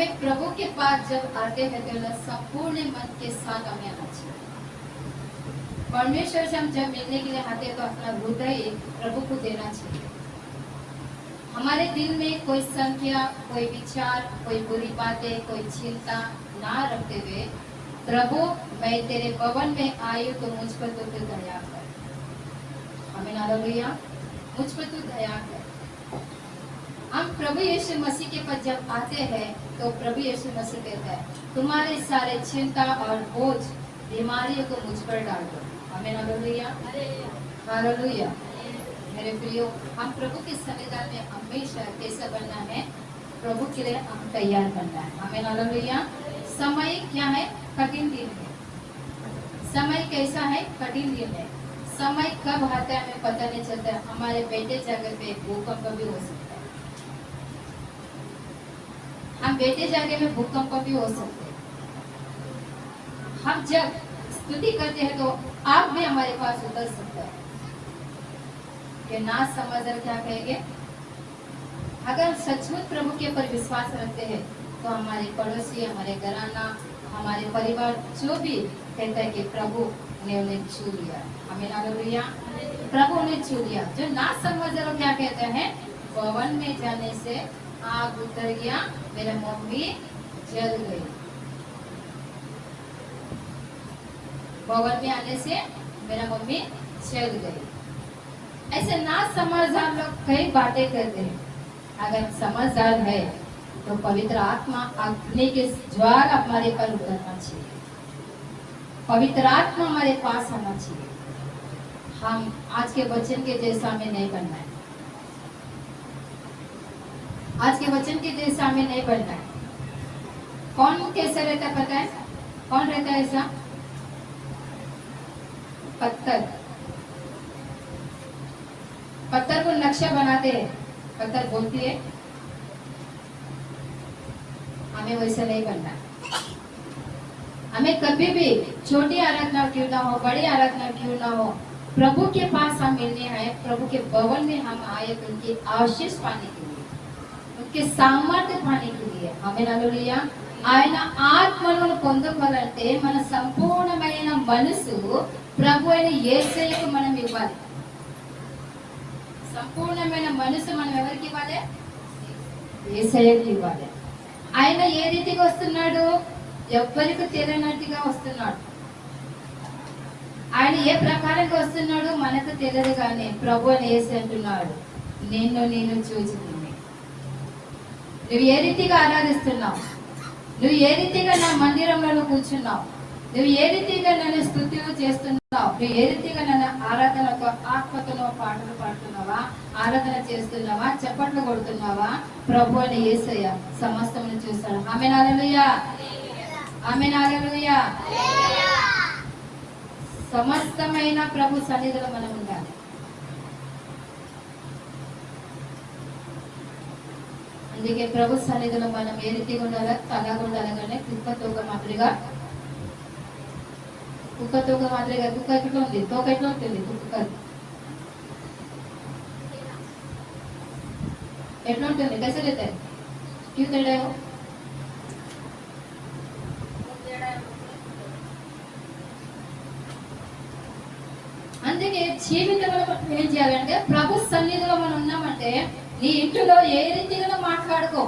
हमें प्रभु के पास जब आते हैं तो ना संपूर्ण मन के साथ हमें आना चाहिए। परमेश्वर से हम जब मिलने के लिए आते हैं तो अपना हृदय प्रभु को देना चाहिए। हमारे दिल में कोई संख्या, कोई विचार, कोई बुरी बातें, कोई चिंता ना रखते हुए, प्रभु, मैं तेरे भवन में आयु तो मुझ पर तो दया कर। हमें नालोलिया मुझ पर तू दया कर। हम प्रभु यीशु मसीह के पास जब आते हैं तो प्रभु यीशु मसीह कहता है, तुम्हारे सारे चिंता और बोझ बीमारियों को मुझ पर डाल दो। हमें हालेलुया। मेरे प्रियो, हम प्रभु के संविधान में हमेशा कैसा बनना है? प्रभु के लिए हम तैयार बनना है। हमें नालोलिया समय क्या है? कठिन दिन है। समय कैसा है? कठिन दिन है। समय कब आता है हमें पता नहीं चलता। हमारे बेटे जगह पे भूकंप भी हो सकता है हम बेटे जगह में भूकंप भी हो सकते हम जब स्तुति करते हैं तो आप भी हमारे पास उतर सकता है। कि ना समझ क्या कहेंगे? अगर सचमुच प्रभु के ऊपर विश्वास रखते हैं तो हमारे पड़ोसी, हमारे घराना, हमारे परिवार, जो भी कहता है कि प्रभु ने उन्हें छू लिया। हमें ना प्रभु ने छू लिया। जो ना समझ क्या कहते हैं? पवन में जाने से आग उतर गया। मेरा मम्मी जल गई। भवन में आने से मेरा मम्मी जल गई। ऐसे ना समझदार लोग कई बातें करते हैं। अगर समझदार है तो पवित्र आत्मा अग्नि के ज्वार हमारे पर उतरना चाहिए। पवित्र आत्मा हमारे पास आना चाहिए। हम आज के वचन के जैसा हमें नहीं बनना है। आज के वचन के जैसा हमें नहीं बनना है। कौन कैसे रहता है पता है? कौन रहता है ऐसा? पत्थर। पत्थर को नक्शा बनाते हैं। पत्थर बोलती है, हमें वैसा नहीं बनना। हमें कभी भी छोटी आराधना क्यों ना हो, बड़ी आराधना क्यों ना हो, प्रभु के पास हम मिलने आए, प्रभु के भवन में हम आए तो उनकी आशीष पाने के కి సామర్థ్య పనికి ఆమె ఆయన ఆత్మను పొందుకోవాలంటే మన సంపూర్ణమైన మనసు ప్రభు అయిన ఏసైకు మనం ఇవ్వాలి. సంపూర్ణమైన మనసు మనం ఎవరికి ఇవ్వాలి? ఏసైకి ఇవ్వాలి. ఆయన ఏ రీతిగా వస్తున్నాడు? ఎవ్వరికి తెలియనట్టుగా వస్తున్నాడు. ఆయన ఏ ప్రకారంగా వస్తున్నాడు? మనకు తెలియదు కానీ ప్రభు అని ఏసి అంటున్నాడు. నేను చూచిన నువ్వు ఏ రీతిగా ఆరాధిస్తున్నావు? నువ్వు ఏ రీతిగా నా మందిరంలో కూర్చున్నావు? నువ్వు ఏ రీతిగా నన్ను స్థుతులు చేస్తున్నావు? నువ్వు ఏ రీతిగా నన్ను ఆరాధనకు ఆత్మతలో పాటలు పాడుతున్నావా? ఆరాధన చేస్తున్నావా? చప్పట్లు కొడుతున్నావా? ప్రభు అని ఏసయ్య సమస్తం చూస్తాడు ఆమె నాలలుయా ఆమె నాలలుయా సమస్తమైన ప్రభు సన్నిధిలో మనం ఉండాలి అందుకే ప్రభు సన్నిధిలో మనం ఏ రీతిగా ఉండాలా తలాగా ఉండాలి కానీ కుక్క తోక మాదిరిగా కుక్క తోక మాదిరిగా కుక్క ఎట్లా ఉంది తోక ఎట్లా ఉంటుంది కుక్క ఎట్లా ఉంటుంది कैसे रहता है क्यों टेढ़ा है वो అందుకే జీవితంలో మనం ఏం చేయాలంటే ప్రభు సన్నిధిలో మనం ఉన్నామంటే నీ ఇంట్లో ఏ రీతిగా మాట్లాడుకో.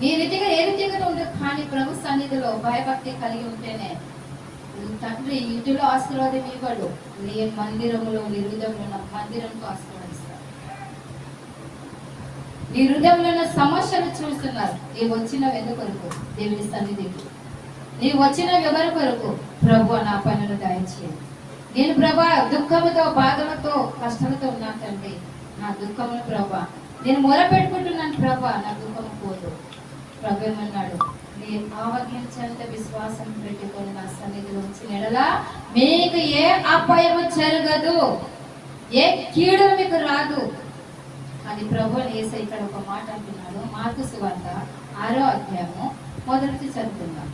నీ రీతిగా ఏ రీతిగా ఉండు కానీ ప్రభు సన్నిధిలో భయభక్తి కలిగి ఉంటేనే తండ్రి ఇంటిలో ఆశీర్వాదం ఇవ్వడు. నీ మందిరంలో నీ హృదయంలో ఉన్న మందిరంతో ఆశీర్వదిస్తాడు నీ హృదయంలో ఉన్న సమస్యలు చూస్తున్నారు. నీ వచ్చిన వెనుకొరకు దేవుని సన్నిధికి. నీ వచ్చిన ఎవరి కొరకు? ప్రభు నా పనులు దయచేయండి నేను ప్రభా దుఃఖంతో బాధలతో కష్టాలతో ఉన్నాను తండ్రి. నా దుఃఖమును ప్రభా. నేను మొర పెట్టుకుంటున్నాను ప్రభా నా దుఃఖము పోదు. ప్రభు ఏమన్నాడు? నీ ఆవగించేంత విశ్వాసం పెట్టుకొని నా సన్నిధిలో ఉంచిన నెడలా మీకు ఏ అపాయము జరగదు. ఏ కీడు మీకు రాదు. అని ప్రభు నేస ఇక్కడ ఒక మాట అంటున్నాడు. మార్కు సువార్త ఆరో అధ్యాయము మొదటి చదువుకుందాం.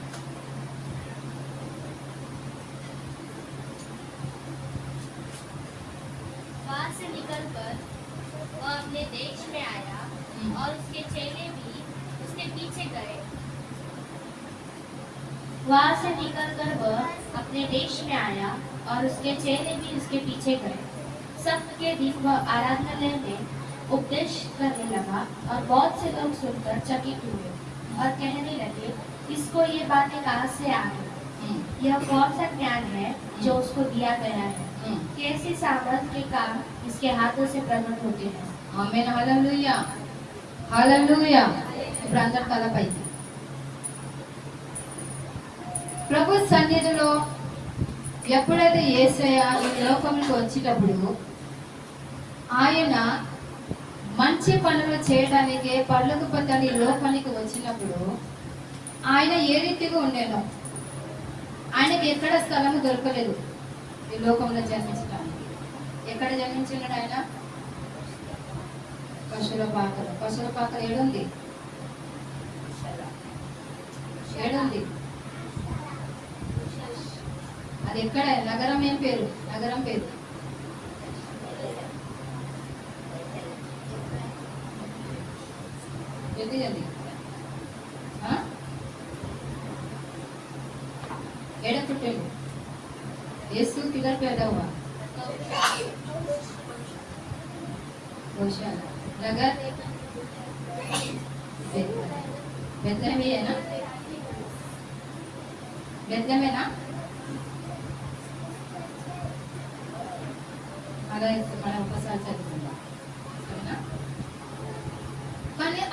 अपने देश में आया और उसके चेले भी उसके पीछे गए। वहाँ से निकलकर वह अपने देश में आया और उसके चेले भी उसके पीछे गए। सप्त के दिन वह आराधनालय में उपदेश करने लगा और बहुत से लोग सुनकर चकित हुए और कहने लगे इसको ये बातें कहाँ से आ रही? यह कौन सा ज्ञान है जो उसको दिया गया है? हम्म। कैसी सामर्थ के काम इसके हाथों से प्रकट होते हैं? ఆమెన్ హల్లెలూయా హల్లెలూయా ఇప్పుడు అందరు తల పైకి ప్రభు సన్నిధిలో ఎప్పుడైతే ఏసయ ఈ లోకంలోకి వచ్చేటప్పుడు ఆయన మంచి పనులు చేయడానికి పళ్ళకు పొందని లోకానికి వచ్చినప్పుడు ఆయన ఏ రీతిగా ఉండేనో ఆయనకి ఎక్కడ స్థలం దొరకలేదు ఈ లోకంలో జన్మించడానికి. ఎక్కడ జన్మించినాడు ఆయన? పశువుల పాకలు. పశువుల పాకలు ఏడుంది? ఏడుంది? అది ఎక్కడ? నగరం ఏం పేరు? నగరం పేరు. జల్దీ జల్దీ.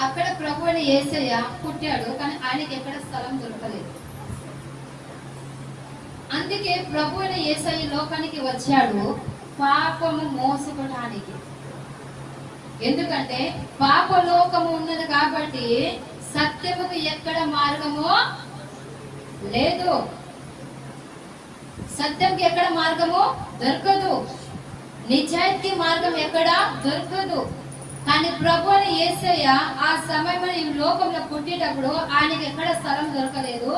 అక్కడ ప్రభు అని ఏసయ్య పుట్టాడు కానీ ఆయనకి ఎక్కడ స్థలం దొరకలేదు. అందుకే ప్రభు అయిన ఏసయ్య లోకానికి వచ్చాడు పాపము మోసుకోవడానికి ఎందుకంటే పాపలోకము ఉన్నది కాబట్టి సత్యముకు ఎక్కడ మార్గము లేదు. సత్యంకి ఎక్కడ మార్గము దొరకదు. నిజాయితీ మార్గం ఎక్కడ దొరకదు. కానీ ప్రభు అని యేసయ్య ఆ సమయంలో ఈ లోకంలో పుట్టేటప్పుడు ఆయనకి ఎక్కడ స్థలం దొరకలేదు.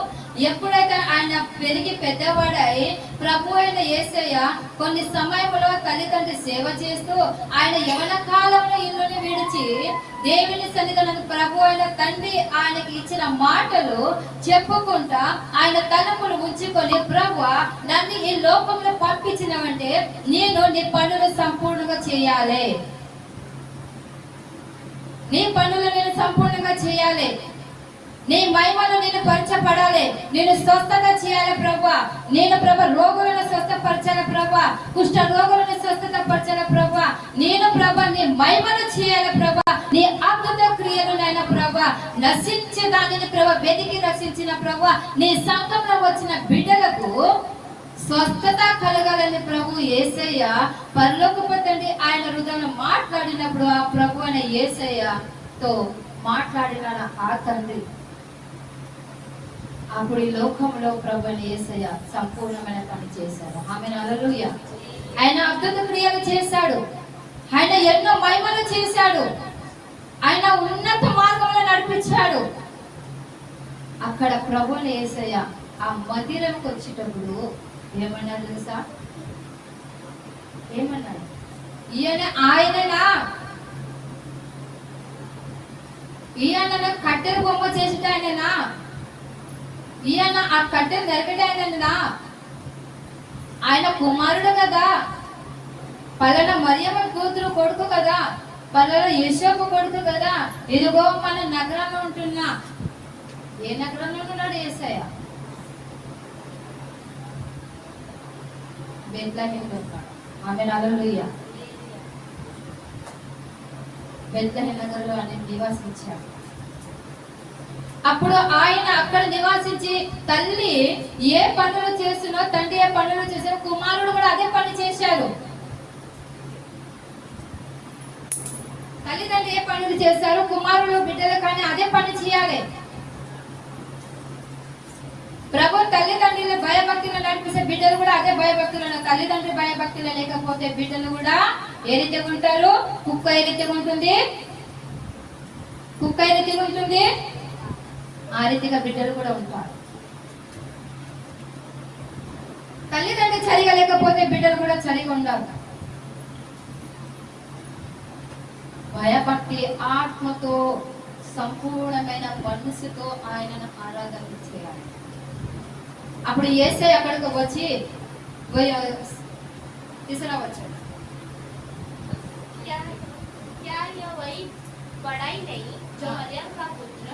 ఎప్పుడైతే ఆయన పెరిగి పెద్దవాడై ప్రభు అయిన యేసయ్య కొన్ని సమయంలో తల్లిదండ్రి సేవ చేస్తూ ఆయన యవన కాలంలో ఇల్లుని విడిచి దేవుని సన్నిధానం ప్రభు అయిన తండ్రి ఆయనకి ఇచ్చిన మాటలు చెప్పుకుంటా ఆయన తలములు ఉంచుకొని ప్రభు నన్ను ఈ లోకంలో పంపించినవంటే నేను నీ పనులు సంపూర్ణంగా చేయాలి. నీ పనులు నేను సంపూర్ణంగా చేయాలి. నీ మహిమను నేను పరచబడాలి. నేను స్వస్థత చేయాలి ప్రభా నేను ప్రభ రోగులను స్వస్థపరచాలి ప్రభా కుష్ట రోగులను స్వస్థత పరచాలి ప్రభా నేను ప్రభ నీ మహిమను చేయాలి ప్రభా నీ అద్భుత క్రియలు నాయన ప్రభా నశించే దానిని ప్రభ వెతికి రక్షించిన ప్రభా నీ సంఘంలో వచ్చిన బిడ్డలకు స్వస్థత కలగాలని ప్రభు ఏసయ్య పరలోకపు తండ్రి ఆయన హృదయంలో మాట్లాడినప్పుడు ఆ ప్రభు అనే ఏసయ్యతో మాట్లాడిన ఆ తండ్రి. అప్పుడు ఈ లోకంలో ప్రభు అని ఏసయ్య సంపూర్ణమైన పని చేశాడు. ఆమె అలలుయ ఆయన అద్భుత క్రియలు చేశాడు. ఆయన ఎన్నో మహిమలు చేశాడు. ఆయన ఉన్నత మార్గంలో నడిపించాడు. అక్కడ ప్రభుని ఏసయ్య ఆ మందిరంకి వచ్చేటప్పుడు ఏమన్నారు తెలుసా? ఏమన్నారు? ఈయన ఆయననా? ఈయన కట్టెలు బొమ్మ చేసేట ఆయననా? ఈయన ఆ కట్టెలు నరకట ఆయననా? ఆయన కుమారుడు కదా. పలానా మరియమ్మ కూతురు కొడుకు కదా. పలానా యశోకు కొడుకు కదా. ఇదిగో మన నగరంలో ఉంటున్నా. ఏ నగరంలో ఉన్నాడు ఏసయ్య బెత్లహేమ్ ఉంటాడు ఆమె నగరుయ్య బెత్లహేమ్ నగరులో ఆయన నివాసించాడు అప్పుడు ఆయన అక్కడ నివాసించి తల్లి ఏ పనులు చేస్తున్నో తండ్రి ఏ పనులు చేసినో కుమారుడు కూడా అదే పని చేశారు తల్లిదండ్రులు ఏ పనులు చేశారు కుమారుడు బిడ్డలు కానీ అదే పని చేయాలి. ప్రభు తల్లిదండ్రులు భయభక్తులు నడిపిస్తే బిడ్డలు కూడా అదే భయభక్తులను తల్లిదండ్రి భయభక్తులు లేకపోతే బిడ్డలు కూడా ఏ రీతిగా ఉంటారు? కుక్క ఏ రీతిగా ఉంటుంది? కుక్క ఏ రీతిగా ఉంటుంది? ఆ రీతిగా బిడ్డలు కూడా ఉంటారు. తల్లిదండ్రి చలిగా లేకపోతే బిడ్డలు కూడా చలిగా ఉండాలి భయభక్తి ఆత్మతో సంపూర్ణమైన మనసుతో ఆయనను ఆరాధన చేయాలి. అప్పుడు ఏసై అక్కడికి వచ్చి పోయి- తీసుకురావచ్చాడు क्या क्या यह वही बड़ाई नहीं जो मरियम का पुत्र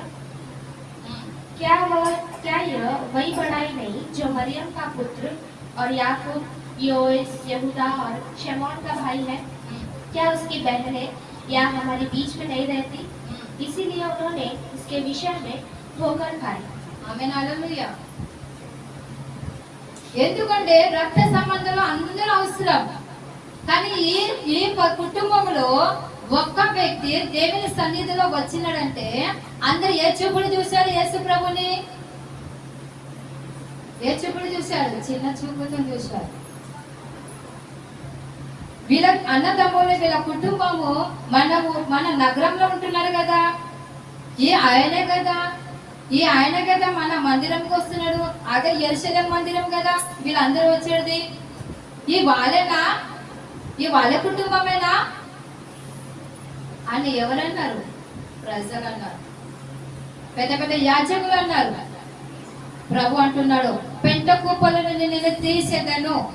क्या वह क्या यह वही बड़ाई नहीं जो मरियम का पुत्र और याकूब योइस यहूदा और शमौन का भाई है क्या उसकी बहनें या हमारे बीच में नहीं रहती इसीलिए उन्होंने उसके विषय में ठोकर खाई ఆమె హల్లెలూయా ఎందుకంటే రక్త సంబంధంలో అందరూ అవసరం. కానీ ఈ ఈ కుటుంబంలో ఒక్క వ్యక్తి దేవుని సన్నిధిలో వచ్చినాడంటే అందరు ఏ చూపుడు చూశారు యేసు ప్రభుని? ఏ చూపుడు చూశారు? చిన్న చూపుతో చూశారు. వీళ్ళ అన్నదమ్ములు వీళ్ళ కుటుంబము మనము మన నగరంలో ఉంటున్నారు కదా. ఈ ఆయనే కదా. ఈ ఆయన కదా మన మందిరంకి వస్తున్నాడు. అదే ఎరుసలేం మందిరం కదా వీళ్ళందరూ వచ్చేది. ఈ వాళ్ళేనా? ఈ వాళ్ళ కుటుంబమేనా? అని ఎవరన్నారు? ప్రజలు అన్నారు. పెద్ద పెద్ద యాజకులు అన్నారు. ప్రభు అంటున్నాడు పెంట కూపల నుండి నేను తీసేదను.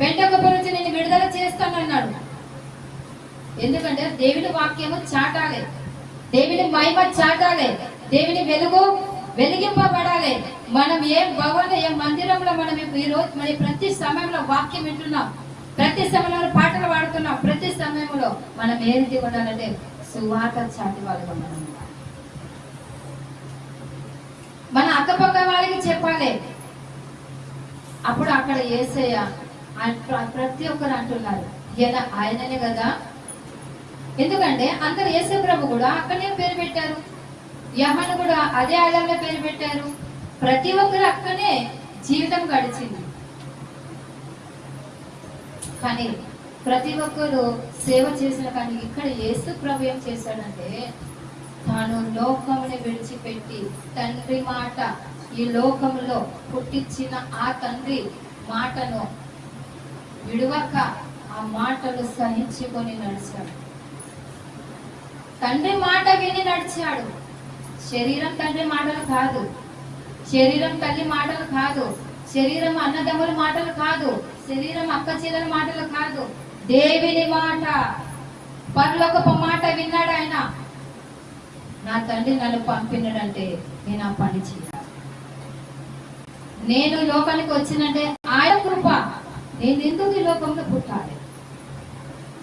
పెంట కూపల నుంచి నేను విడుదల చేస్తానన్నాడు. ఎందుకంటే దేవుడి వాక్యము చాటాలేదు. దేవుని మహిమ చాటాలి. దేవుని వెలుగు వెలిగింపబడాలి. మనం ఏ భవన ఏ మందిరంలో మనం ఈ రోజు మరి ప్రతి సమయంలో వాక్యం వింటున్నాం. ప్రతి సమయంలో పాటలు పాడుతున్నాం. ప్రతి సమయంలో మనం ఏంటి ఉండాలంటే సువార్త చాటి వాళ్ళగా మనం మన అక్కపక్క వాళ్ళకి చెప్పాలి. అప్పుడు అక్కడ ఏసయ్య ప్రతి ఒక్కరు అంటున్నారు. ఈయన ఆయననే కదా ఎందుకంటే అందరు యేసు ప్రభు కూడా అక్కడనే పేరు పెట్టారు. యహను కూడా అదే ఆలయంలో పేరు పెట్టారు. ప్రతి ఒక్కరు అక్కడనే జీవితం గడిచింది. కానీ ప్రతి ఒక్కరు సేవ చేసిన కానీ ఇక్కడ యేసు ప్రభు ఏం చేశాడంటే తాను లోకముని విడిచిపెట్టి తండ్రి మాట ఈ లోకంలో పుట్టించిన ఆ తండ్రి మాటను విడవక ఆ మాటలు సహించుకొని నడిచాడు. తండ్రి మాట విని నడిచాడు. శరీరం తండ్రి మాటలు కాదు. శరీరం తల్లి మాటలు కాదు. శరీరం అన్నదమ్ముల మాటలు కాదు. శరీరం అక్క చెల్లెల మాటలు కాదు. దేవిని మాట. పరలోకపు మాట విన్నాడు ఆయన. నా తండ్రి నన్ను పంపినాడంటే నేను ఆ పని చేయాలి. నేను లోకానికి వచ్చినంటే ఆయన కృప. నేను ఎందుకు ఈ లోకంలో పుట్టాలి?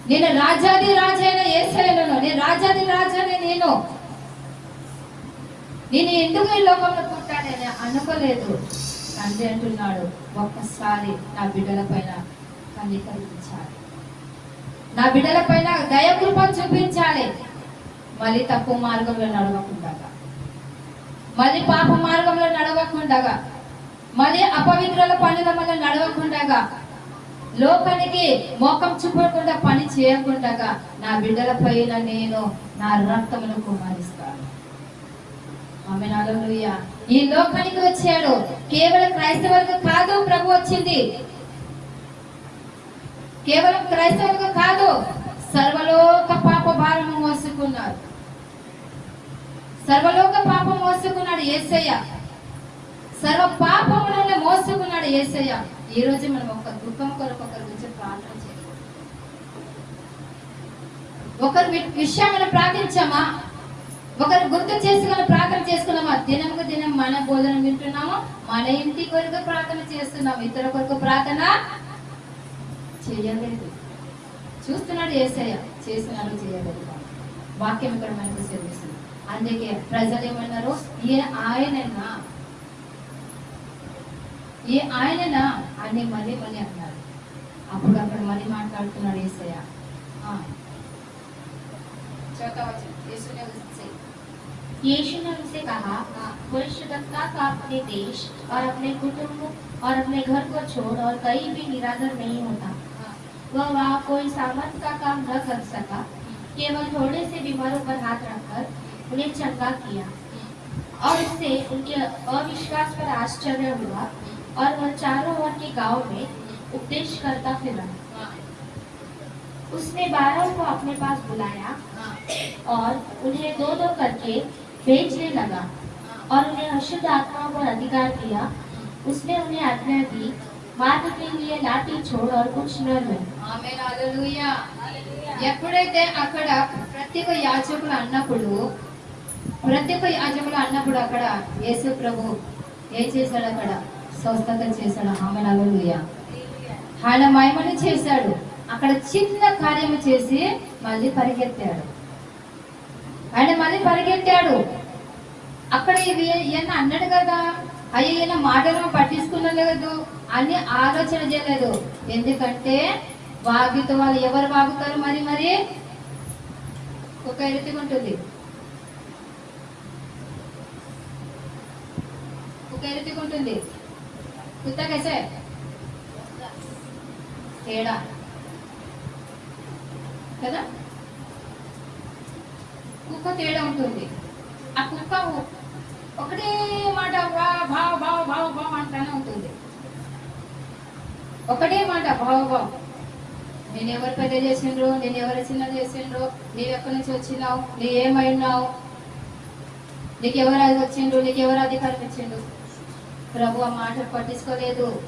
నేను రాజాది రాజైన ఏసైనను నేను రాజాది రాజాని నేను. నేను ఎందుకు ఈ లోకంలో పుట్టానని అనుకోలేదు. తండ్రి అంటున్నాడు ఒక్కసారి నా బిడ్డల పైన కనికరించాలి నా బిడ్డల పైన దయకృప చూపించాలి. మళ్ళీ తప్పు మార్గంలో నడవకుండా. మళ్ళీ పాప మార్గంలో నడవకుండా. మళ్ళీ అపవిత్రుల పనుల నడవకుండా. లోకానికి మోకం చూపకుండా పని చేయకుండా నా బిడ్డల పైన నేను నా రక్తమును కుమారిస్తాను ఆమె ఈ లోకానికి వచ్చాడు. కేవలం క్రైస్తవులకు కాదు ప్రభు వచ్చింది. కేవలం క్రైస్తవులకు కాదు సర్వలోక పాప భారం మోసుకున్నారు సర్వలోక పాపం మోసుకున్నాడు ఏసయ్య. సర్వ పాపములను మోసుకున్నాడు ఏసయ్య. ఈ రోజు మనం ఒక దుఃఖం కొరకు ఒకరి గురించి ప్రార్థన చేయాలి ఒకరి విషయం మనం ప్రార్థించామా? ఒకరు గుర్తు చేసుకుని ప్రార్థన చేసుకున్నామా? దినముకు దినం మన బోధన వింటున్నాము? మన ఇంటి కొరకు ప్రార్థన చేస్తున్నాము? ఇతర కొరకు ప్రార్థన చేయలేదు. చూస్తున్నాడు ఏసయ్య. చేస్తున్నాడు చేయలేదు. వాక్యం ఇక్కడ మనకు సెలవిస్తుంది. అందుకే ప్రజలు ఏమన్నారు ఈయన ఆయనన్నా ఏ ఆయననా అనే మళ్ళీ మళ్ళీ అన్నారు అప్పుడు అక్కడ మళ్ళీ चौथा वचन यीशु ने उससे यीशु ने उससे कहा हाँ। भविष्यवक्ता का अपने देश और अपने कुटुंब और अपने घर को छोड़ और कहीं भी निराधर नहीं होता। हाँ। वह वहाँ कोई सामर्थ का काम न कर सका। हाँ। केवल थोड़े से बीमारों पर हाथ रखकर उन्हें चंगा किया। और इससे उनके अविश्वास पर आश्चर्य हुआ। और वह चारों ओर के गांव में उपदेश करता फिरा हाँ, उसने बारह को अपने पास बुलाया हाँ, और उन्हें दो दो करके भेजने लगा हाँ। और उन्हें अशुद्ध आत्माओं पर अधिकार दिया उसने उन्हें आज्ञा दी मार्ग के लिए लाठी छोड़ और कुछ न रहे ఆమె హల్లెలూయా ఎప్పుడైతే అక్కడ ప్రతి ఒక్క యాజకులు అన్నప్పుడు ప్రతి ఒక్క యాజకులు అన్నప్పుడు అక్కడ యేసు ప్రభు ఏం చేశాడు అక్కడ స్వస్థత చేశాడు. ఆమె హల్లెలూయా ఆయన మహిమని చేశాడు. అక్కడ చిన్న కార్యము చేసి మళ్ళీ పరిగెత్తాడు. ఆయన మళ్ళీ పరిగెత్తాడు. అక్కడ ఇవి ఈయన అన్నాడు కదా అయ్యో ఈయన మాటలను పట్టించుకునలేదు అని ఆలోచన చేయలేదు. ఎందుకంటే వాగితో వాళ్ళు ఎవరు వాగుతారు మరి మరి? ఒక ఎరుతిగా ఉంటుంది ఒక ఎరుతిగా ఉంటుంది कुत्ता कैसे है? తేడా కదా కుక్క తేడా ఉంటుంది। ఆ కుక్క ఒకటే మాట భావ భావ భావ భావ అంటానే ఉంటుంది. ఒకటే మాట భావ భావ నేను ఎవరు పెద్ద చేసిండ్రు నేను ఎవరు చిన్న చేసిండ్రు నీవు ఎక్కడి నుంచి వచ్చినావు నీ ఏమైనావు నీకు ఎవరు అది వచ్చిండ్రు నీకు ఎవరు అధికారం ఇచ్చిండ్రు? ప్రభు ఆ మాటలు పట్టించుకోలేదు.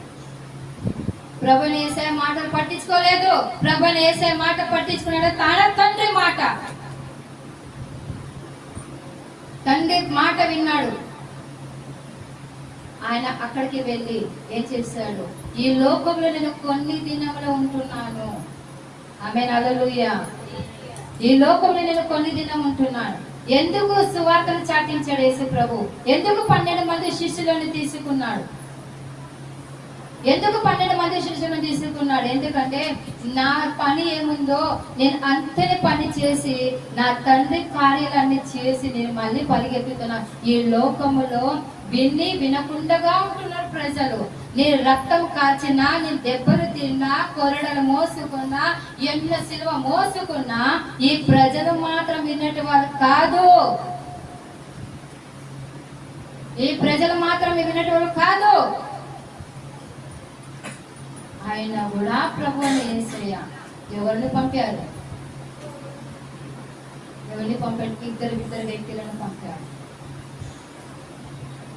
ప్రభుని వేసే మాటలు పట్టించుకోలేదు. ప్రభుని వేసే మాట పట్టించుకున్నాడు. తన తండ్రి మాట. తండ్రి మాట విన్నాడు. ఆయన అక్కడికి వెళ్ళి ఏం చేశాడు? ఈ లోకంలో నేను కొన్ని దినములు ఉంటున్నాను. ఆమె నలలుయ ఈ లోకంలో నేను కొన్ని దినం ఉంటున్నాను. ఎందుకు సువార్తను చాటించాడు యేసు ప్రభు ఎందుకు పన్నెండు మంది శిష్యులను తీసుకున్నాడు? ఎందుకు పన్నెండు మంది శిష్యులను తీసుకున్నాడు? ఎందుకంటే నా పని ఏముందో నేను అంతనే పని చేసి నా తండ్రి కార్యాలన్నీ చేసి నేను మళ్ళీ పరిగెత్తుతున్నా. ఈ లోకములో విని వినకుండగా ఉంటున్నారు ప్రజలు. నేను రక్తం కాచినా నేను దెబ్బలు తిన్నా కొరడలు మోసుకున్నా ఎన్నో సిలువ మోసుకున్నా ఈ ప్రజలు మాత్రం విన్నట్టు వాళ్ళు కాదు. ఈ ప్రజలు మాత్రం విన్నట్టు వాళ్ళు కాదు. ఆయన కూడా ప్రభు ఏసయ్య ఎవరిని పంపారు? ఎవరిని పంపాడు ఇద్దరు ఇద్దరు వ్యక్తులను పంపారు.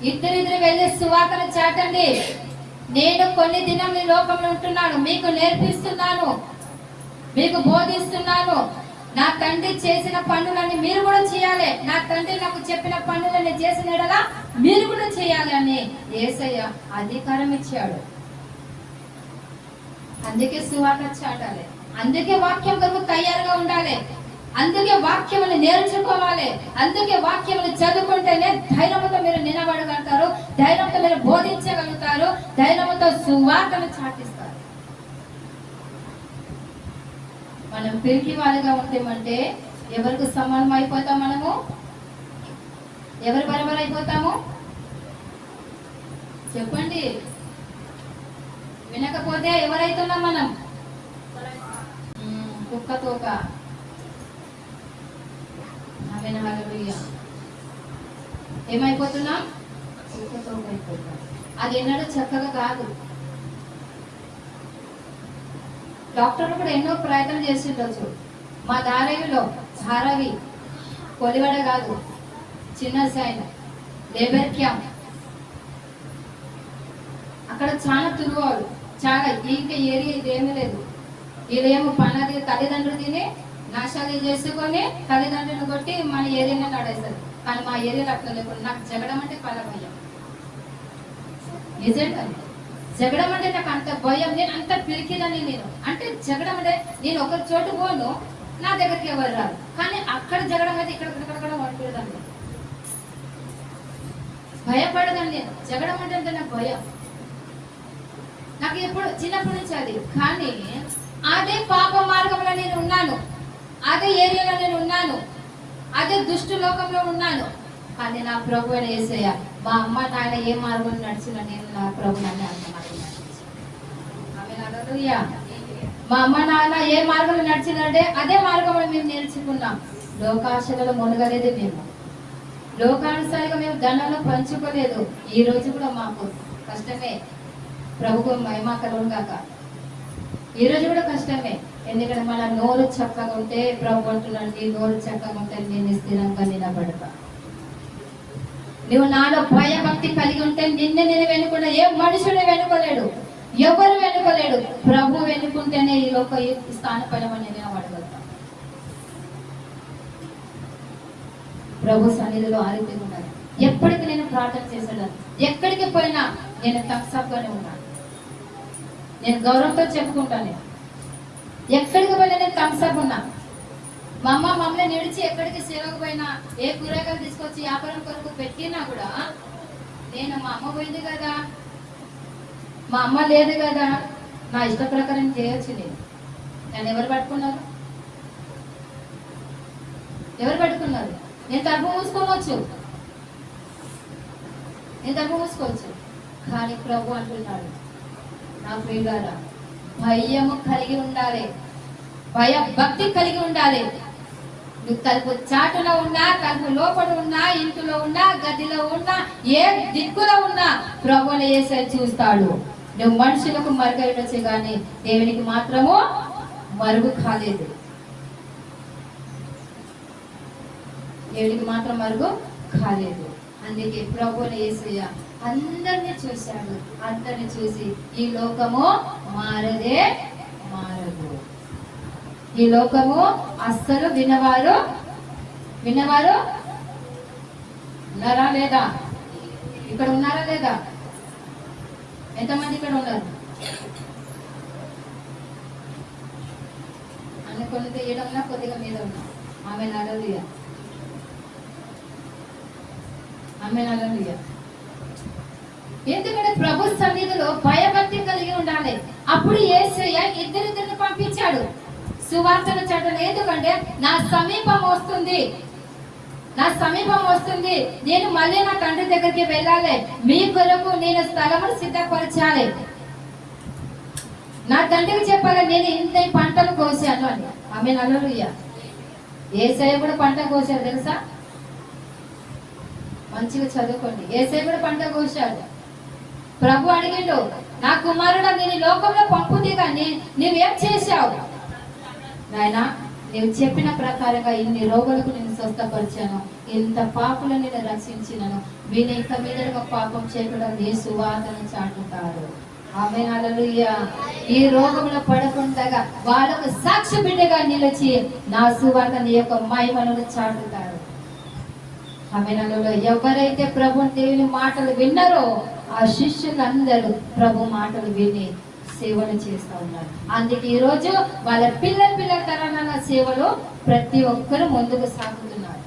ఇద్దరిద్దరు వెళ్ళి సువార్తను చాటండి. నేను కొన్ని దినం ఈ లోకంలో ఉంటున్నాను. మీకు నేర్పిస్తున్నాను. మీకు బోధిస్తున్నాను. నా తండ్రి చేసిన పనులన్నీ మీరు కూడా చేయాలి. నా తండ్రి నాకు చెప్పిన పనులన్నీ చేసిన మీరు కూడా చేయాలి అని ఏసయ్య అధికారం ఇచ్చాడు. అందుకే సువార్త చాటాలి. అందుకే వాక్యం కొరకు తయారుగా ఉండాలి. అందుకే వాక్యములు నేర్చుకోవాలి. అందుకే వాక్యములు చదువుకుంటేనే ధైర్యంతో మీరు నిలబడగలుగుతారు. ధైర్యంతో మీరు బోధించగలుగుతారు. ధైర్యంతో సువార్తను చాటిస్తారు. మనం పిరికి వాళ్ళగా ఉంటామంటే ఎవరికి సమానం అయిపోతాం మనము? ఎవరు బరబర్ అయిపోతాము? చెప్పండి. వినకపోతే ఎవరైతున్నాం మనం? కుక్క తోక. ఏమైపోతున్నాం అది ఎన్నడూ చక్కగా కాదు డాక్టర్లు కూడా ఎన్నో ప్రయత్నం చేసిండొచ్చు మా ధారావిలో ధారావి కొలివడ కాదు చిన్న సైన్ లేబర్ క్యాంప్ అక్కడ చాలా తిరుగువాడు చాలా ఇంకా ఏరియా ఇదేమీ లేదు వీళ్ళేమో పన్నది తల్లిదండ్రులు తినే నాశాలు చేసుకొని తల్లిదండ్రులు కొట్టి మన ఏరియాలో నడేస్తారు కానీ మా ఏరియాలో అట్లా లేకుండా నాకు జగడం అంటే పాల భయం. నిజంగా జగడం అంటే నాకు అంత భయం. నేను అంత పిలికిదని నేను. అంటే జగడం అంటే నేను ఒక చోటు పోను నా దగ్గరికి ఎవరు రాదు కానీ అక్కడ జగడం అయితే ఇక్కడ ఇక్కడ ఇక్కడ వండుకుంటాను నేను. జగడం అంటే అంటే నాకు భయం. నాకు ఎప్పుడు చిన్నప్పటి నుంచి అది. కానీ అదే పాప మార్గంలో నేను ఉన్నాను. అదే ఏరియాలో నేను ఉన్నాను. అదే దుష్టు లోకంలో ఉన్నాను. కానీ నా ప్రభు వేసేయ మా అమ్మ నాయన ఏ మార్గం నడిచిన నేను నా ప్రభు నన్ను అంత మార్గం మా అమ్మ నాన్న ఏ మార్గంలో నడిచినంటే అదే మార్గంలో మేము నేర్చుకున్నాం. లోకాశలలో మునగలేదు మేము. లోకానుసారిగా మేము ధనాలు పంచుకోలేదు. ఈ రోజు కూడా మాకు కష్టమే. ప్రభుకు మహిమా కలుగును కాక ఈ రోజు కూడా కష్టమే. ఎందుకంటే మన నోరు చక్కగా ఉంటే ప్రభు అంటున్నాండి నోరు చక్కగా ఉంటే నేను స్థిరంగా నిలబడతా. నువ్వు నాలో భయభక్తి కలిగి ఉంటే నిన్ను నేను వెనుకున్నా ఏ మనుషుడు వెనుకోలేడు ఎవరు వెనుకోలేడు. ప్రభు వెనుకుంటేనే ఈ లోక ఈ స్థానపడమని నేను ప్రభు సన్నిధిలో ఆరోగ్యంగా ఉన్నారు ఎప్పటికి నేను ప్రార్థన చేశాను ఎక్కడికి పోయినా నేను తప్సప్గానే ఉన్నాను. నేను గౌరవంతో చెప్పుకుంటాను. ఎక్కడికి పోయినా నేను థమ్స్అప్ ఉన్నా. మా అమ్మ మమ్మల్ని నిడిచి ఎక్కడికి సేవకు పోయినా ఏ కూరగాయలు తీసుకొచ్చి వ్యాపారం కొరకు పెట్టినా కూడా నేను మా అమ్మ పోయింది కదా. మా అమ్మ లేదు కదా. నా ఇష్ట ప్రకారం చేయొచ్చు నేను. నన్ను ఎవరు పట్టుకున్నారు? ఎవరు పట్టుకున్నారు? నేను తప్పు మూసుకోవచ్చు. నేను తప్పు మూసుకోవచ్చు. కానీ ప్రభు అంటున్నాడు నా ప్రియులారా భయము కలిగి ఉండాలి. భయ భక్తి కలిగి ఉండాలి. నువ్వు తలుపు చాటులో ఉన్నా తలుపు లోపల ఉన్నా ఇంటిలో ఉన్నా గదిలో ఉన్నా ఏ దిక్కులో ఉన్నా ప్రభుని వేసే చూస్తాడు. నువ్వు మనుషులకు మరుగైనొచ్చు కానీ దేవునికి మాత్రము మరుగు కాలేదు. దేవునికి మాత్రం మరుగు కాలేదు. అందుకే ప్రభుని యేసయ్య అందరిని చూశాడు. అందరిని చూసి ఈ లోకము మారదే మారదు. ఈ లోకము అస్సలు వినవారు విన్నవారు ఉన్నారా లేదా? ఇక్కడ ఉన్నారా లేదా? ఎంతమంది ఇక్కడ ఉన్నారు? అన్న కొన్ని తీయడం కొద్దిగా మీద ఉన్నా. ఆమె నడలియ ఆమె నడలియ ఎందుకంటే ప్రభు సన్నిధిలో భయభక్తి కలిగి ఉండాలి. అప్పుడు ఏసయ్య ఇద్దరిద్దరిని పంపించాడు. సువార్తను చట్టం ఎందుకంటే నా సమీపం వస్తుంది. నా సమీపం వస్తుంది. నేను మళ్ళీ నా తండ్రి దగ్గరికి వెళ్ళాలి. మీ కొరకు నేను స్థలమును సిద్ధపరచాలి. నా తండ్రికి చెప్పాలి నేను ఇంత పంటలు కోసాను అని. ఆమె నలుయ ఏసఐ కూడా పంట కోసాడు తెలుసా? మంచిగా చదువుకోండి. ఏసఐ కూడా పంట కోసాడు ప్రభు అడిగిండు నా కుమారుడు నేను లోకంలో పంపుతే కానీ నువ్వేం చేశావు? నాయనా నేను చెప్పిన ప్రకారంగా ఇన్ని రోగులకు నేను స్వస్థపరిచాను. ఇంత పాపులు నేను రక్షించినను. వీని ఇంత మీదగా పాపం చేయకుండా నీ సువార్తను చాటుతారు ఆమె ఈ రోగంలో పడకుండా వాళ్ళకు సాక్షి బిడ్డగా నిలిచి నా సువార్త నీ యొక్క మహిమను చాటుతారు ఆమె ఎవరైతే ప్రభు దేవుని మాటలు విన్నారో ఆ శిష్యులందరూ ప్రభు మాటలు విని సేవలు చేస్తూ ఉన్నారు. అందుకే ఈరోజు వాళ్ళ పిల్ల పిల్ల తరాల సేవలో ప్రతి ఒక్కరు ముందుకు సాగుతున్నారు.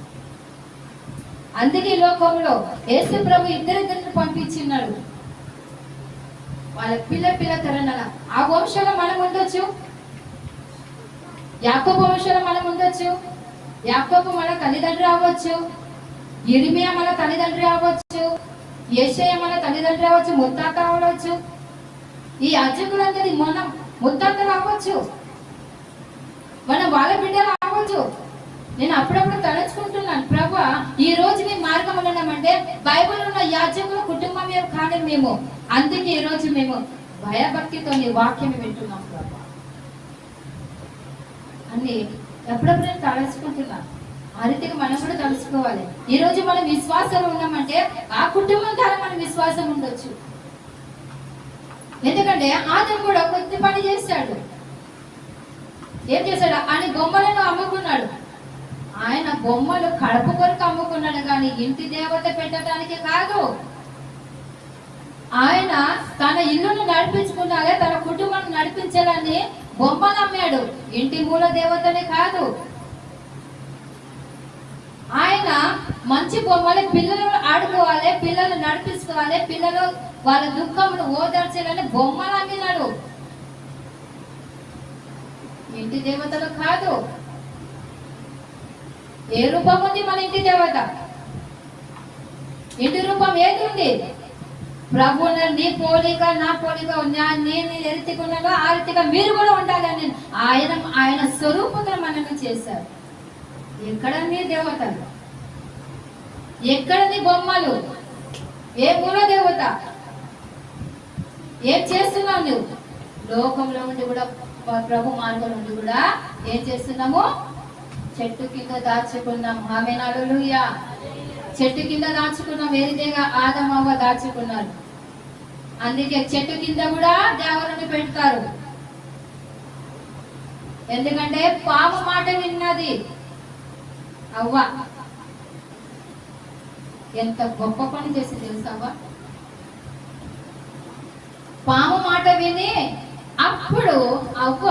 అందుకే ఈ లోకంలో యేసు ప్రభు ఇద్దరిద్దరిని పంపించిన్నాడు వాళ్ళ పిల్ల పిల్ల తరాల ఆ వంశంలో మనం ఉండొచ్చు. యాకోబు వంశంలో మనం ఉండొచ్చు. యాకోబు మన తల్లిదండ్రులు అవ్వచ్చు. ఇరిమియా మన తల్లిదండ్రులు అవ్వచ్చు. ఏషయ మన తల్లిదండ్రులు అవ్వచ్చు ముత్తాత అవ్వచ్చు. ఈ అర్చకులందరి మనం ముత్తాతలు అవ్వచ్చు. మనం వాళ్ళ బిడ్డలు అవ్వచ్చు. నేను అప్పుడప్పుడు తలుచుకుంటున్నాను ప్రభు ఈ రోజు మీ మార్గంలో ఉన్నామంటే బైబుల్ ఉన్న యాజకుల కుటుంబం కానీ మేము. అందుకే ఈ రోజు మేము భయభక్తితో నీ వాక్యం వింటున్నాం ప్రభు. అన్ని ఎప్పుడప్పుడు నేను తలుచుకుంటున్నాను. ఆ రీతికి మనం కూడా తలుసుకోవాలి ఈ రోజు మనం విశ్వాసం ఉన్నామంటే ఆ కుటుంబం ద్వారా మన విశ్వాసం ఉండొచ్చు. ఎందుకంటే ఆదం కూడా కొద్ది పని చేశాడు ఏం చేశాడు ఆయన బొమ్మలను అమ్ముకున్నాడు. ఆయన బొమ్మలు కడప కొరకు అమ్ముకున్నాడు కానీ ఇంటి దేవత పెట్టడానికి కాదు. ఆయన తన ఇల్లును నడిపించుకున్నాగా తన కుటుంబాన్ని నడిపించాలని బొమ్మలు అమ్మాడు. ఇంటి మూల దేవతనే కాదు. ఆయన మంచి బొమ్మలు పిల్లలు ఆడుకోవాలి పిల్లలు నడిపించుకోవాలి పిల్లలు వాళ్ళ దుఃఖమును ఓదార్చాలని బొమ్మలు అమ్మినాడు. ఇంటి దేవతలు కాదు. ఏ రూపం ఉంది మన ఇంటి దేవత? ఇంటి రూపం ఏది ఉంది? ప్రభు నీ పోలిక నా పోలిక నా నేను ఏ రీతిగా ఉన్నానో ఆ రీతిగా మీరు కూడా ఉండాలని ఆయన ఆయన స్వరూపంగా మనల్ని చేశారు. ఎక్కడ నీ దేవతలు. ఎక్కడ నీ బొమ్మలు. ఏ మూల దేవత ఏం చేస్తున్నావు నువ్వు? లోకంలో ఉండి కూడా ప్రభు మార్గంలో ఉండి కూడా ఏం చేస్తున్నాము? చెట్టు కింద దాచుకున్నాం. ఆమె నలులుయా చెట్టు కింద దాచుకున్నాం. వేరిదేగా ఆదమవ్వ దాచుకున్నారు. అందుకే చెట్టు కింద కూడా దేవతను పెడతారు. ఎందుకంటే పాము మాట విన్నది. అవ్వ. ఎంత గొప్ప పని చేసి తెలుసావా పాము మాట విని అప్పుడు అవ్వ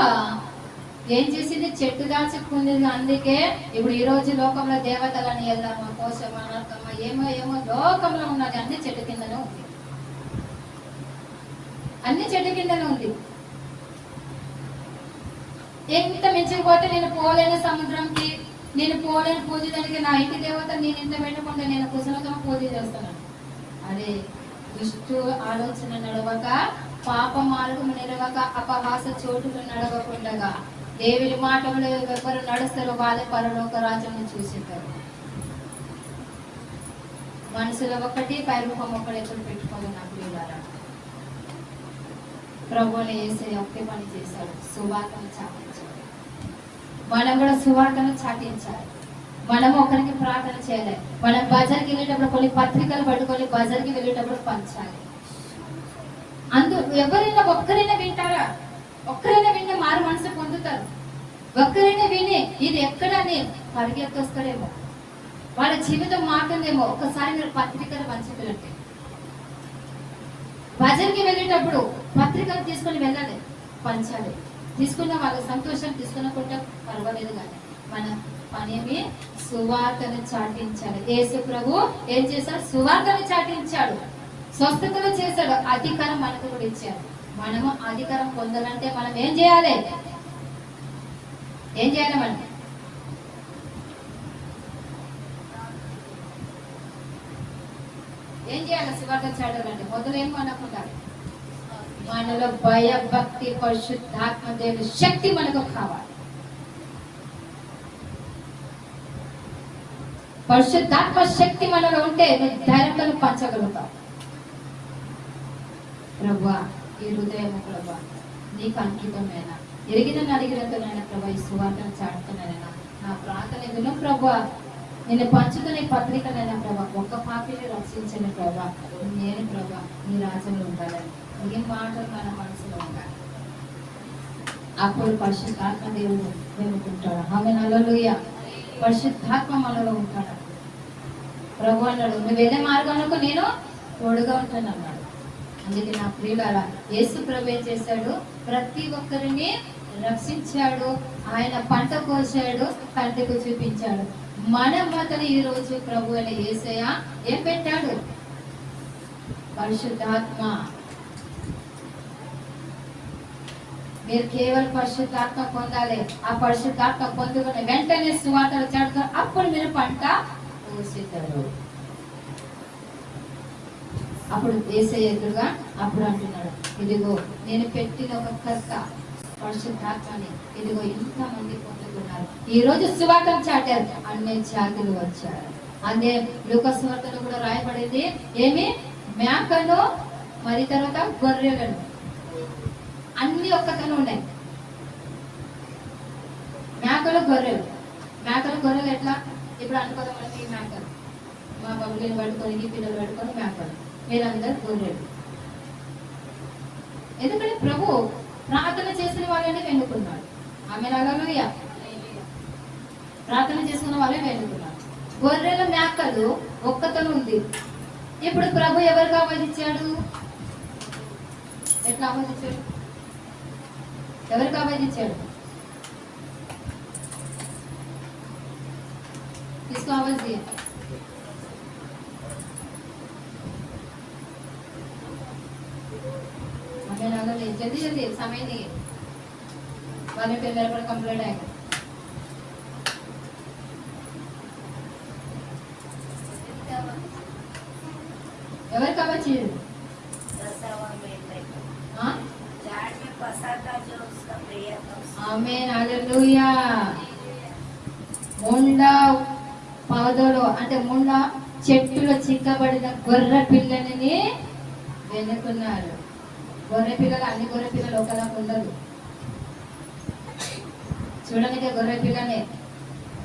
ఏం చేసింది? చెట్టు దాచుకుంది అందుకే ఇప్పుడు ఈ రోజు లోకంలో దేవతలని వెళ్దామా కోసమా నరకమా ఏమో ఏమో లోకంలో ఉన్నది అన్ని చెట్టు కిందనే ఉంది. అన్ని చెట్టు కిందనే ఉంది. ఎంత మించిపోతే నేను పోలేని సముద్రంకి. నేను పోలేని పూజ దానికి నా ఇంటి దేవత నేను ఇంత పెట్టకుండా నేను కుశలతో పూజ చేస్తున్నాను అదే దుష్టు ఆలోచన నడవక పాప మార్గం నిలవక అపహాస చోటులు నడవకుండగా దేవుని మాటలు ఎవరు నడుస్తారో వాళ్ళే పరలోక రాజ్యం చూసేటారు మనసులో ఒకటి పైరుముఖం ఒకటి ఎక్కడ పెట్టుకోవాలి నాకు వీళ్ళారా ప్రభువుని వేసే ఒకే పని చేశాడు సువార్తను చాపించాడు మనం కూడా సువార్తను చాటించాలి. మనం ఒకరికి ప్రార్థన చేయాలి. మనం బజార్కి వెళ్ళేటప్పుడు కొన్ని పత్రికలు పట్టుకొని బజార్కి వెళ్ళేటప్పుడు పంచాలి. అందు ఎవరైనా ఒక్కరైనా వింటారా? ఒక్కరైనా వింటే మారు మనసు పొందుతారు. ఒక్కరైనా విని ఇది ఎక్కడని పరిగెత్తొస్తారేమో. వాళ్ళ జీవితం మారుతుందేమో. ఒక్కసారి మీరు పత్రికలు పంచుతుంటే బజార్కి వెళ్ళేటప్పుడు పత్రికలు తీసుకొని వెళ్ళాలి. పంచాలి. తీసుకున్న వాళ్ళ సంతోషం తీసుకున్నకుంటే పర్వాలేదు కానీ మన పనేమి సువార్తను చాటించాలి యేసు ప్రభు ఏం చేశాడు? సువార్తను చాటించాడు. స్వస్థతలు చేశాడు. అధికారం మనకు కూడా ఇచ్చాడు. మనము అధికారం పొందాలంటే మనం ఏం చేయాలి? ఏం చేయాలి మనం? ఏం చేయాలి? సువార్త చాటాలంటే మొదలు ఏం అనుకుంటారు మనలో భయ భక్తి పరిశుద్ధాత్మ దేవుని శక్తి మనకు కావాలి. పరిశుద్ధాత్మ శక్తి మనలో ఉంటే నువ్వు ధైర్యంతో పంచగలుగుతావు ప్రభా ఈ హృదయం ప్రభా నీకు అంకితమైన ఎరిగిన అడిగినతోనైనా ప్రభా ఈ సువార్తను చాటుతున్నానైనా నా ప్రార్థన విను ప్రభా నేను పంచుతున్న ఈ పత్రికనైనా ప్రభా ఒక్క పాపిని రక్షించని ప్రభా నేను ప్రభా నీ రాజ్యంలో ఉండాలని. ఈ మాటలు మన మనసులో ఉండాలి? అప్పుడు పరిశుద్ధాత్మ దేవుడు వెనుకుంటాడు ఆమె నల్లలుయ పరిశుద్ధాత్మ మనలో ఉంటాడు. ప్రభు అన్నాడు నువ్వు వెళ్ళే మార్గంలో నేను తోడుగా ఉంటాను అన్నాడు. అందుకే నా ప్రియులారా యేసు ప్రభు ఏం చేశాడు? ప్రతి ఒక్కరిని రక్షించాడు. ఆయన పంట కోసాడు కంటకు చూపించాడు. మన మాతను ఈ రోజు ప్రభు అనే యేసయ్య ఏం పెట్టాడు? పరిశుద్ధాత్మ. మీరు కేవలం పరిశుద్ధాత్మ పొందాలి. ఆ పరిశుద్ధాత్మ పొందుకుని వెంటనే సువార్తలు చాడుతారు అప్పుడు మీరు పంట కోసేతారు అప్పుడు వేసే ఎదురుగా అప్పుడు అంటున్నాడు ఇదిగో నేను పెట్టిన ఒక కర్త పరిశుద్ధాత్మని ఇదిగో ఇంతమంది పొందుకున్నారు. ఈ రోజు సువార్తం చాటారు. అన్ని జాతులు వచ్చారు. అదే లోకస్వార్తలు కూడా రాయబడింది. ఏమి? మేకను మరి తర్వాత గొర్రెలను. అన్ని ఒక్కతోనే ఉన్నాయి. మేకలు గొర్రెలు. మేకలు గొర్రెలు ఎట్లా? ఇప్పుడు అనుకోదాం మనకి మేకలు. మా బబ్బులను పడుకొని ఈ పిల్లలు పడుకొని మేకలు. మీరందరూ గొర్రెలు. ఎందుకంటే ప్రభు ప్రార్థన చేసిన వాళ్ళని వెన్నుకున్నాడు ఆమె నగలుయ ప్రార్థన చేసుకున్న వాళ్ళే వెన్నుకున్నాడు గొర్రెల మేకలు ఒక్కతను ఉంది. ఇప్పుడు ప్రభు ఎవరికి ఆమోదించాడు? ఎట్లా ఆమోదించాడు? ఎవరికి ఆమోదించాడు किसको आवाज दिया हमें लगा नहीं जल्दी जल्दी समय नहीं है वाले पे मेरे पर कंप्लेंट आएगा ఎవరికి అవ్వచ్చు ఆమెన్ హల్లెలూయా. ముండ పదలో అంటే ముండ చెట్టులో చిక్కబడిన గొర్రె పిల్లని వెనుకున్నారు. గొర్రె పిల్లలు అన్ని గొర్రె పిల్లలు ఒకలాగా ఉండదు చూడడానికి గొర్రె పిల్లనే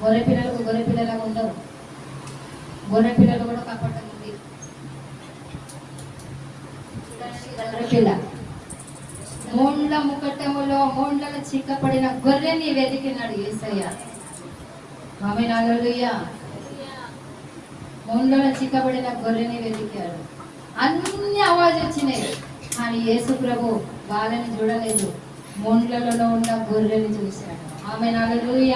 గొర్రె పిల్లలకు గొర్రె పిల్లలాగా ఉండవు. గొర్రె పిల్లలు కూడా కాపాడుతుంది ఉంది చూడండి గొర్రె పిల్ల. మూండ్ల ముకటములో మూండ్ల చిక్కపడిన గొర్రెని వెతికినాడు ఏసయ్య. ఆమె నాగలుయ్య మూండ్ల చిక్కబడిన గొర్రెని వెతికాడు. అన్ని అవాజ్ వచ్చినాయి. కానీ యేసు ప్రభు వాళ్ళని చూడలేదు. మూండ్లలో ఉన్న గొర్రెని చూశాడు. ఆమె నాగలుయ్య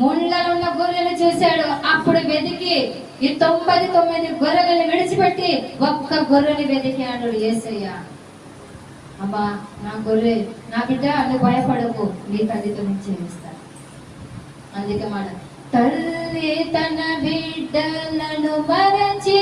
ముండ్లలో ఉన్న గొర్రెని చూశాడు. అప్పుడు వెతికి ఈ తొంభై తొమ్మిది గొర్రెలను విడిచిపెట్టి ఒక్క గొర్రెని వెతికాడు ఏసయ్య అమ్మా నా గొర్రె నా బిడ్డ అందుకు భయపడకు. నీ తల్లితో నేను చేయిస్తాను అందుకే మాట తల్లి తన బిడ్డలను మరచే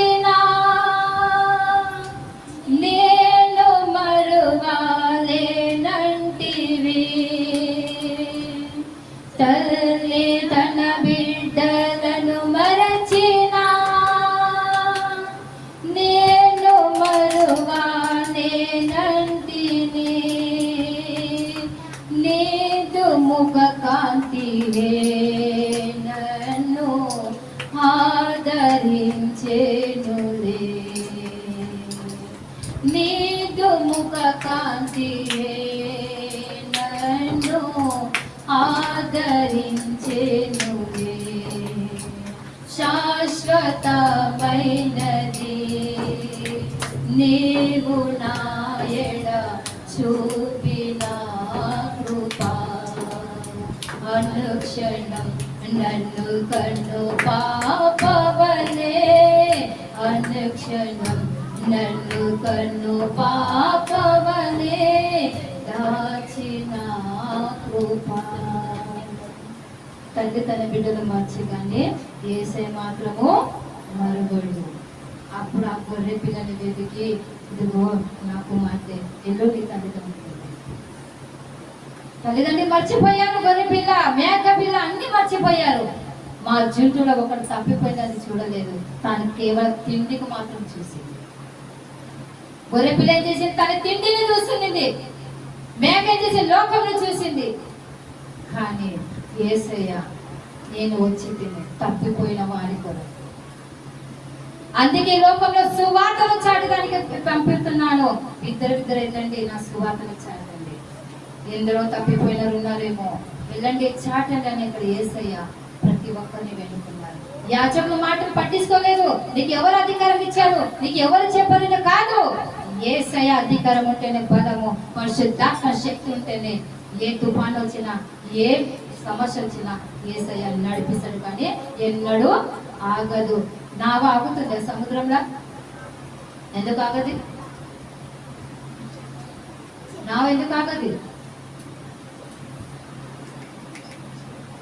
కృప తండ్రి తన బిడ్డలు మర్చి కానీ ఏసే మాత్రము మరుగడు అప్పుడు ఆ గొర్రె పిల్లని వెతికి ఇదిగో నా కుమార్తె ఎల్లు నీ తల్లిదండ్రులు. తల్లిదండ్రులు మర్చిపోయారు గొర్రె పిల్ల మేక పిల్ల అన్ని మర్చిపోయారు. మా జంతువులో ఒకటి తప్పిపోయిందని చూడలేదు. తాను కేవలం తిండికి మాత్రం చూసింది. గొర్రె పిల్ల ఏం చేసింది? తన తిండిని చూస్తుంది మేక ఏం చేసి లోకంలో చూసింది. కానీ ఏసయ్య నేను వచ్చి తిని తప్పిపోయిన వారి కొరకు అందుకే ఈ లోకంలో సువార్తను చాటడానికి పంపిస్తున్నాను. ఇద్దరు ఇద్దరు వెళ్ళండి నా సువార్తను చాటండి. ఎందరో తప్పిపోయినారు ఉన్నారేమో వెళ్ళండి చాటండి అని ఇక్కడ ఏసయ్య ప్రతి ఒక్కరిని వెనుకున్నారు యాచకుల మాటలు పట్టించుకోలేదు. నీకు ఎవరు అధికారం ఇచ్చారు? నీకు ఎవరు చెప్పారు కాదు. ఏసయ్య అధికారం ఉంటేనే బలము పరిశుద్ధాత్మ శక్తి ఉంటేనే ఏ తుఫాన్ వచ్చినా ఏ సమస్య వచ్చినా ఏసయ్య నడిపిస్తాడు కానీ ఎన్నడూ ఆగదు. నావ ఆగుతుంది సముద్రంలో? ఎందుకు ఆగది? నావ ఎందుకు ఆగది?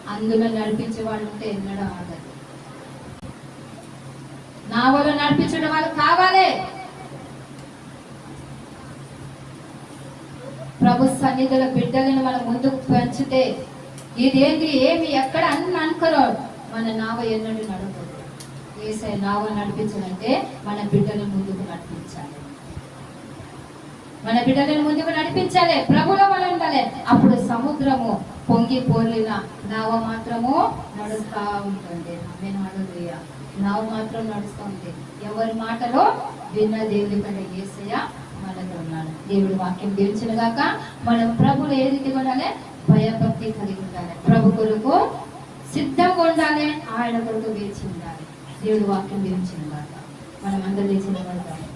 అందులో నడిపించే వాళ్ళు ఉంటే ఎన్నడూ ఆగదు. నావలో నడిపించడం వాళ్ళు కావాలి. ప్రభు సన్నిధిలో బిడ్డలను మనం ముందుకు పెంచితే ఇదేంటి? ఏమి? ఎక్కడ అని అనుకోరు మన నావ ఎన్నడూ నడవదు. ఏసై నావ నడిపించాలంటే మన బిడ్డలను ముందుకు నడిపించాలి. మన బిడ్డలను ముందుకు నడిపించాలి. ప్రభులో మనం ఉండాలి అప్పుడు సముద్రము పొంగి పోలిన నావ మాత్రము నడుస్తూ ఉంటుంది. నేను అడుగుయ నావ మాత్రం నడుస్తూ ఉంది ఎవరి మాటలో విన్న దేవుడి కంటే ఏసయ్య మనతో ఉన్నాడు. దేవుడు వాక్యం దీవించిన గాక మనం ప్రభులు ఏ రీతిగా ఉండాలి భయభక్తి కలిగి ఉండాలి. ప్రభు కొరకు సిద్ధంగా ఉండాలి. ఆయన కొరకు వేచి ఉండాలి. దేవుడు వాక్యం దీవించిన గాక. మనం అందరూ లేచిన వాళ్ళు